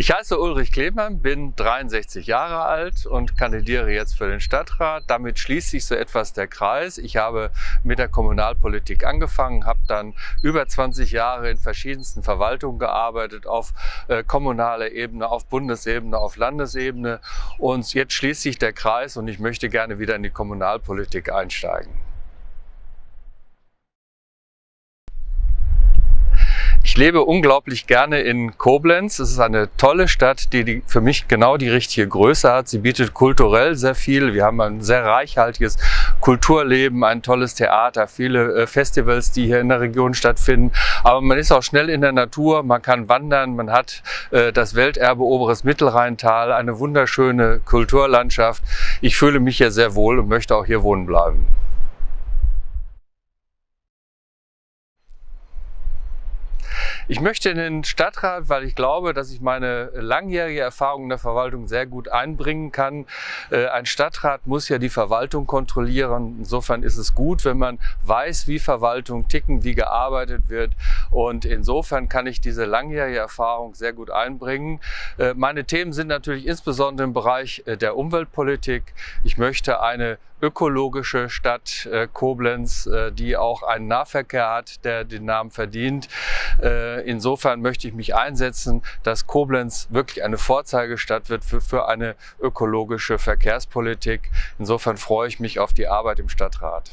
Ich heiße Ulrich Klemann, bin 63 Jahre alt und kandidiere jetzt für den Stadtrat. Damit schließt sich so etwas der Kreis. Ich habe mit der Kommunalpolitik angefangen, habe dann über 20 Jahre in verschiedensten Verwaltungen gearbeitet, auf äh, kommunaler Ebene, auf Bundesebene, auf Landesebene. Und jetzt schließt sich der Kreis und ich möchte gerne wieder in die Kommunalpolitik einsteigen. Ich lebe unglaublich gerne in Koblenz. Es ist eine tolle Stadt, die, für mich genau die richtige Größe hat. Sie bietet kulturell sehr viel. Wir haben ein sehr reichhaltiges Kulturleben, ein tolles Theater, viele äh, Festivals, die hier in der Region stattfinden. Aber man ist auch schnell in der Natur, man kann wandern, man hat äh, das Welterbe Oberes Mittelrheintal, eine wunderschöne Kulturlandschaft. Ich fühle mich hier sehr wohl und möchte auch hier wohnen bleiben. Ich möchte in den Stadtrat, weil ich glaube, dass ich meine langjährige Erfahrung in der Verwaltung sehr gut einbringen kann. Äh, ein Stadtrat muss ja die Verwaltung kontrollieren. Insofern ist es gut, wenn man weiß, wie Verwaltung ticken, wie gearbeitet wird. Und insofern kann ich diese langjährige Erfahrung sehr gut einbringen. Äh, meine Themen sind natürlich insbesondere im Bereich äh, der Umweltpolitik. Ich möchte eine ökologische Stadt Koblenz, die auch einen Nahverkehr hat, der den Namen verdient. Insofern möchte ich mich einsetzen, dass Koblenz wirklich eine Vorzeigestadt wird für, für eine ökologische Verkehrspolitik. Insofern freue ich mich auf die Arbeit im Stadtrat.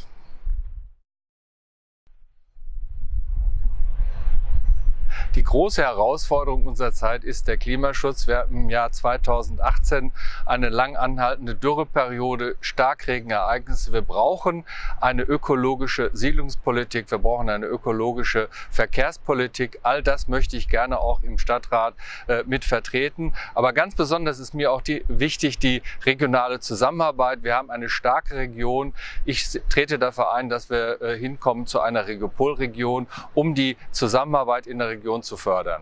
Die große Herausforderung unserer Zeit ist der Klimaschutz. Wir hatten im Jahr 2018 eine lang anhaltende Dürreperiode, Starkregenereignisse. Wir brauchen eine ökologische Siedlungspolitik, wir brauchen eine ökologische Verkehrspolitik. All das möchte ich gerne auch im Stadtrat äh, mit vertreten. Aber ganz besonders ist mir auch die, wichtig die regionale Zusammenarbeit. Wir haben eine starke Region. Ich trete dafür ein, dass wir äh, hinkommen zu einer Regopolregion, um die Zusammenarbeit in der Region zu fördern.